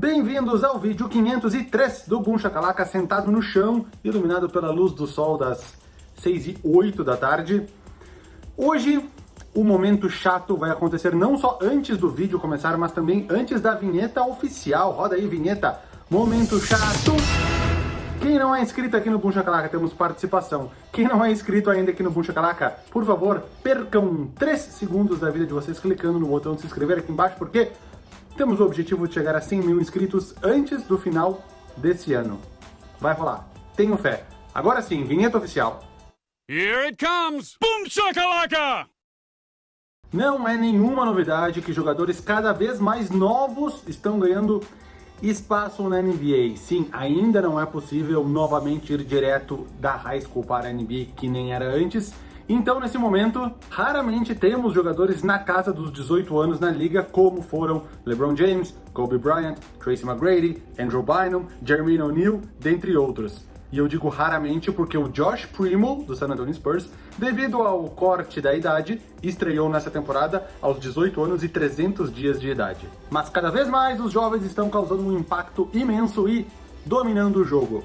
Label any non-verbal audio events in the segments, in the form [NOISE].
Bem-vindos ao vídeo 503 do Boom Chacalaca sentado no chão, iluminado pela luz do sol das 6 e 8 da tarde. Hoje, o momento chato vai acontecer não só antes do vídeo começar, mas também antes da vinheta oficial. Roda aí, vinheta. Momento chato. Quem não é inscrito aqui no Boom Chacalaca, temos participação. Quem não é inscrito ainda aqui no Boom Chacalaca, por favor, percam 3 segundos da vida de vocês clicando no botão de se inscrever aqui embaixo, porque temos o objetivo de chegar a 100 mil inscritos antes do final desse ano. Vai rolar. Tenho fé. Agora sim, vinheta oficial. Here it comes! Boom shakalaka! Não é nenhuma novidade que jogadores cada vez mais novos estão ganhando espaço na NBA. Sim, ainda não é possível novamente ir direto da high school para a NBA que nem era antes, então, nesse momento, raramente temos jogadores na casa dos 18 anos na liga, como foram LeBron James, Kobe Bryant, Tracy McGrady, Andrew Bynum, Jermaine O'Neal, dentre outros. E eu digo raramente porque o Josh Primo, do San Antonio Spurs, devido ao corte da idade, estreou nessa temporada aos 18 anos e 300 dias de idade. Mas cada vez mais os jovens estão causando um impacto imenso e dominando o jogo.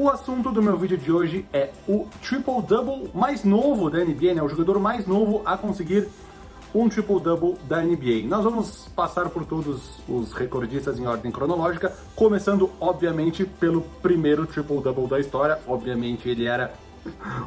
O assunto do meu vídeo de hoje é o triple-double mais novo da NBA, né? O jogador mais novo a conseguir um triple-double da NBA. Nós vamos passar por todos os recordistas em ordem cronológica, começando, obviamente, pelo primeiro triple-double da história. Obviamente, ele era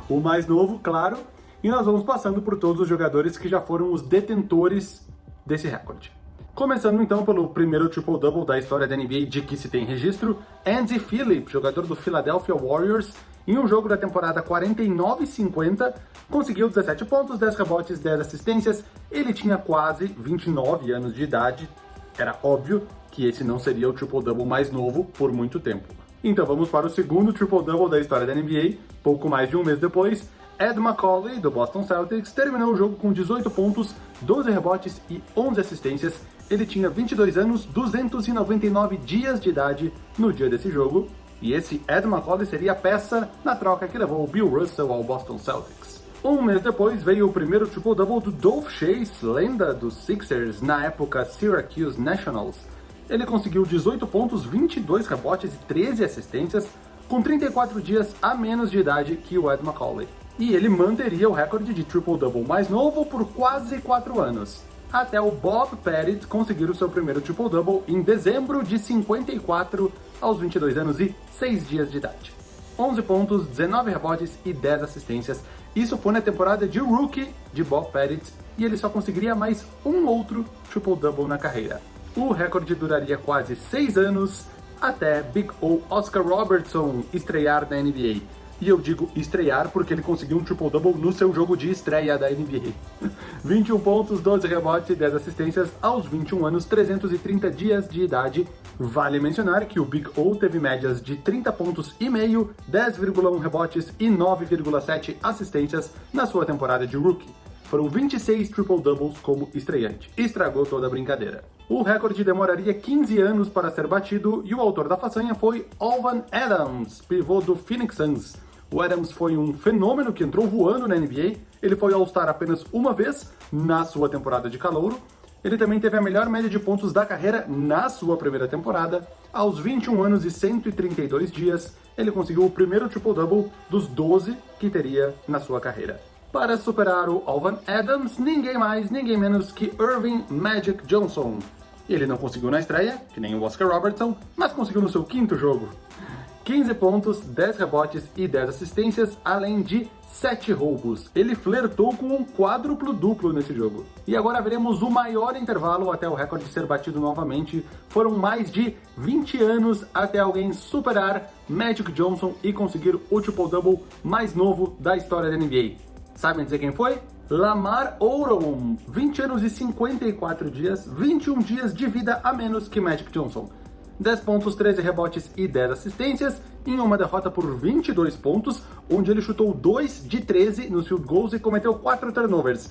o mais novo, claro. E nós vamos passando por todos os jogadores que já foram os detentores desse recorde. Começando então pelo primeiro triple-double da história da NBA de que se tem registro, Andy Phillip, jogador do Philadelphia Warriors, em um jogo da temporada 49-50, conseguiu 17 pontos, 10 rebotes, 10 assistências, ele tinha quase 29 anos de idade, era óbvio que esse não seria o triple-double mais novo por muito tempo. Então vamos para o segundo triple-double da história da NBA, pouco mais de um mês depois, Ed Macauley, do Boston Celtics, terminou o jogo com 18 pontos, 12 rebotes e 11 assistências, ele tinha 22 anos, 299 dias de idade no dia desse jogo, e esse Ed McCauley seria a peça na troca que levou o Bill Russell ao Boston Celtics. Um mês depois veio o primeiro triple-double do Dolph Chase, lenda dos Sixers, na época Syracuse Nationals. Ele conseguiu 18 pontos, 22 rebotes e 13 assistências, com 34 dias a menos de idade que o Ed McCauley. E ele manteria o recorde de triple-double mais novo por quase 4 anos até o Bob Pettit conseguir o seu primeiro triple-double em dezembro de 54 aos 22 anos e 6 dias de idade. 11 pontos, 19 rebotes e 10 assistências. Isso foi na temporada de rookie de Bob Pettit e ele só conseguiria mais um outro triple-double na carreira. O recorde duraria quase 6 anos até Big O Oscar Robertson estrear na NBA e eu digo estrear porque ele conseguiu um triple-double no seu jogo de estreia da NBA. 21 [LAUGHS] pontos, 12 rebotes e 10 assistências aos 21 anos, 330 dias de idade. Vale mencionar que o Big O teve médias de 30 pontos e meio, 10,1 rebotes e 9,7 assistências na sua temporada de rookie. Foram 26 triple-doubles como estreante. Estragou toda a brincadeira. O recorde demoraria 15 anos para ser batido e o autor da façanha foi Alvan Adams, pivô do Phoenix Suns. O Adams foi um fenômeno que entrou voando na NBA. Ele foi All-Star apenas uma vez na sua temporada de calouro. Ele também teve a melhor média de pontos da carreira na sua primeira temporada. Aos 21 anos e 132 dias, ele conseguiu o primeiro triple-double dos 12 que teria na sua carreira. Para superar o Alvan Adams, ninguém mais, ninguém menos que Irving Magic Johnson. Ele não conseguiu na estreia, que nem o Oscar Robertson, mas conseguiu no seu quinto jogo. 15 pontos, 10 rebotes e 10 assistências, além de 7 roubos. Ele flertou com um quádruplo duplo nesse jogo. E agora veremos o maior intervalo até o recorde ser batido novamente. Foram mais de 20 anos até alguém superar Magic Johnson e conseguir o triple-double mais novo da história da NBA. Sabem dizer quem foi? Lamar Odom, 20 anos e 54 dias, 21 dias de vida a menos que Magic Johnson. 10 pontos, 13 rebotes e 10 assistências, em uma derrota por 22 pontos, onde ele chutou 2 de 13 nos field goals e cometeu 4 turnovers.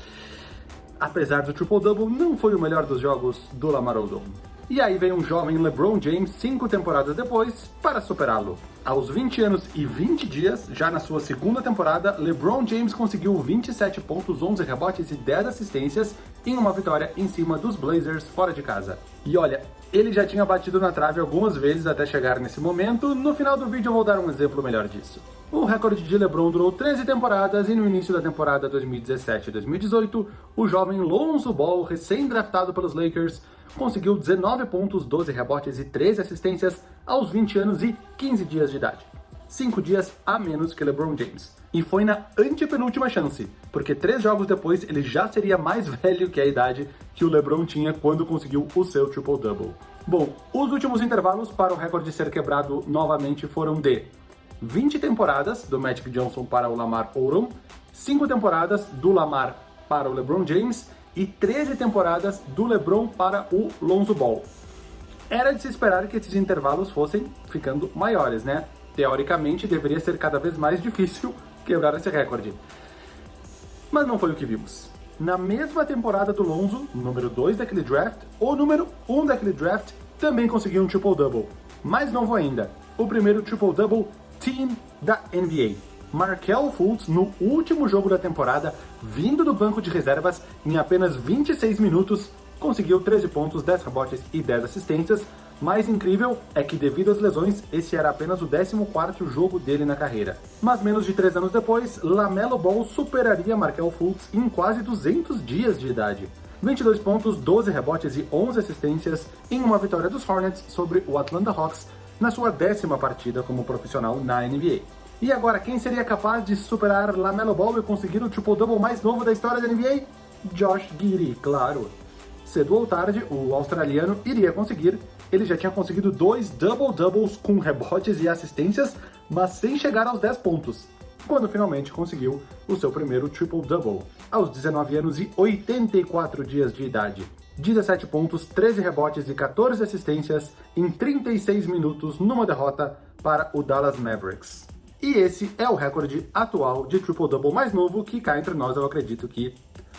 Apesar do triple-double, não foi o melhor dos jogos do Lamar Odom. E aí vem um jovem LeBron James cinco temporadas depois para superá-lo. Aos 20 anos e 20 dias, já na sua segunda temporada, LeBron James conseguiu 27 pontos, 11 rebotes e 10 assistências em uma vitória em cima dos Blazers fora de casa. E olha, ele já tinha batido na trave algumas vezes até chegar nesse momento, no final do vídeo eu vou dar um exemplo melhor disso. O recorde de LeBron durou 13 temporadas e no início da temporada 2017-2018, o jovem Lonzo Ball, recém-draftado pelos Lakers, conseguiu 19 pontos, 12 rebotes e 13 assistências aos 20 anos e 15 dias de idade. 5 dias a menos que LeBron James. E foi na antepenúltima chance, porque três jogos depois ele já seria mais [LAUGHS] velho que a idade que o LeBron tinha quando conseguiu o seu triple-double. Bom, os últimos intervalos para o recorde ser quebrado novamente foram de 20 temporadas do Magic Johnson para o Lamar Odom, 5 temporadas do Lamar para o LeBron James e 13 temporadas do LeBron para o Lonzo Ball. Era de se esperar que esses intervalos fossem ficando maiores, né? Teoricamente, deveria ser cada vez mais difícil quebrar esse recorde. Mas não foi o que vimos. Na mesma temporada do Lonzo, número 2 daquele draft, o número 1 um daquele draft também conseguiu um triple-double. Mais novo ainda, o primeiro triple-double Team da NBA. Markel Fultz, no último jogo da temporada, vindo do banco de reservas, em apenas 26 minutos, conseguiu 13 pontos, 10 rebotes e 10 assistências. Mais incrível é que, devido às lesões, esse era apenas o 14º jogo dele na carreira. Mas menos de 3 anos depois, LaMelo Ball superaria Markel Fultz em quase 200 dias de idade. 22 pontos, 12 rebotes e 11 assistências em uma vitória dos Hornets sobre o Atlanta Hawks na sua décima partida como profissional na NBA. E agora, quem seria capaz de superar LaMelo Ball e conseguir o triple-double mais novo da história da NBA? Josh Giddey, claro. Cedo ou tarde, o australiano iria conseguir. Ele já tinha conseguido dois double-doubles com rebotes e assistências, mas sem chegar aos 10 pontos, quando finalmente conseguiu o seu primeiro triple-double, aos 19 anos e 84 dias de idade. 17 pontos, 13 rebotes e 14 assistências em 36 minutos numa derrota para o Dallas Mavericks. E esse é o recorde atual de triple-double mais novo que cá entre nós eu acredito que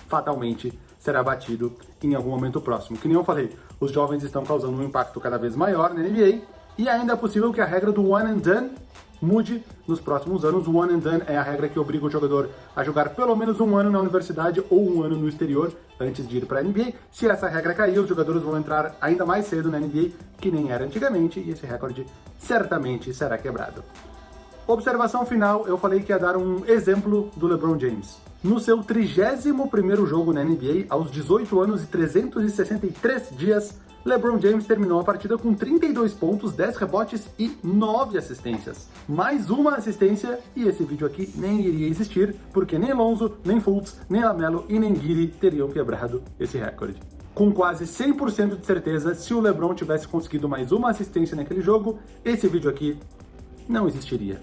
fatalmente será batido em algum momento próximo. Que nem eu falei, os jovens estão causando um impacto cada vez maior na NBA e ainda é possível que a regra do one and done mude nos próximos anos. O one and done é a regra que obriga o jogador a jogar pelo menos um ano na universidade ou um ano no exterior antes de ir para a NBA. Se essa regra cair, os jogadores vão entrar ainda mais cedo na NBA, que nem era antigamente, e esse recorde certamente será quebrado. Observação final, eu falei que ia dar um exemplo do LeBron James. No seu 31º jogo na NBA, aos 18 anos e 363 dias, LeBron James terminou a partida com 32 pontos, 10 rebotes e 9 assistências. Mais uma assistência e esse vídeo aqui nem iria existir, porque nem Lonzo, nem Fultz, nem Lamelo e nem Giri teriam quebrado esse recorde. Com quase 100% de certeza, se o LeBron tivesse conseguido mais uma assistência naquele jogo, esse vídeo aqui não existiria.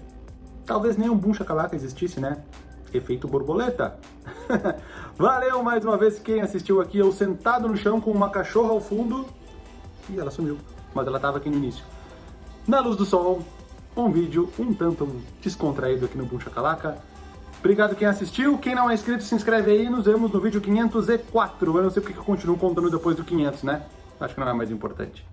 Talvez nem um Boom Chacalaca existisse, né? Efeito borboleta. [LAUGHS] Valeu mais uma vez quem assistiu aqui, eu sentado no chão com uma cachorra ao fundo e ela sumiu, mas ela estava aqui no início. Na luz do sol, um vídeo um tanto descontraído aqui no Boom Chacalaca. Obrigado quem assistiu, quem não é inscrito se inscreve aí nos vemos no vídeo 504. Eu não sei porque eu continuo contando depois do 500, né? Acho que não é mais importante.